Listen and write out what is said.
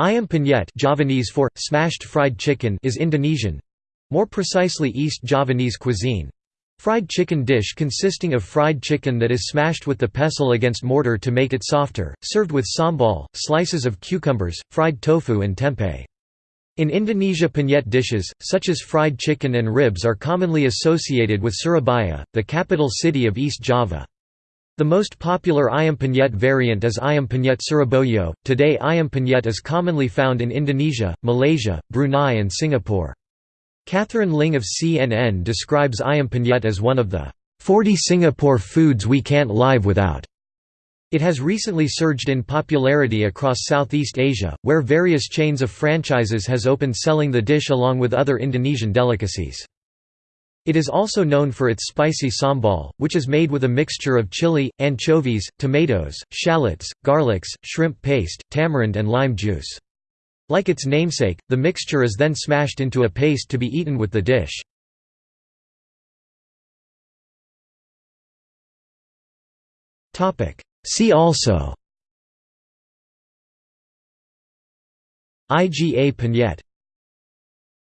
Ayam penyet Javanese for, smashed fried chicken is Indonesian—more precisely East Javanese cuisine. Fried chicken dish consisting of fried chicken that is smashed with the pestle against mortar to make it softer, served with sambal, slices of cucumbers, fried tofu and tempeh. In Indonesia penyet dishes, such as fried chicken and ribs are commonly associated with Surabaya, the capital city of East Java. The most popular ayam penyet variant is ayam penyet Surabaya. Today ayam penyet is commonly found in Indonesia, Malaysia, Brunei and Singapore. Catherine Ling of CNN describes ayam penyet as one of the 40 Singapore foods we can't live without. It has recently surged in popularity across Southeast Asia, where various chains of franchises has opened selling the dish along with other Indonesian delicacies. It is also known for its spicy sambal, which is made with a mixture of chili, anchovies, tomatoes, shallots, garlics, shrimp paste, tamarind and lime juice. Like its namesake, the mixture is then smashed into a paste to be eaten with the dish. See also IGA Penyet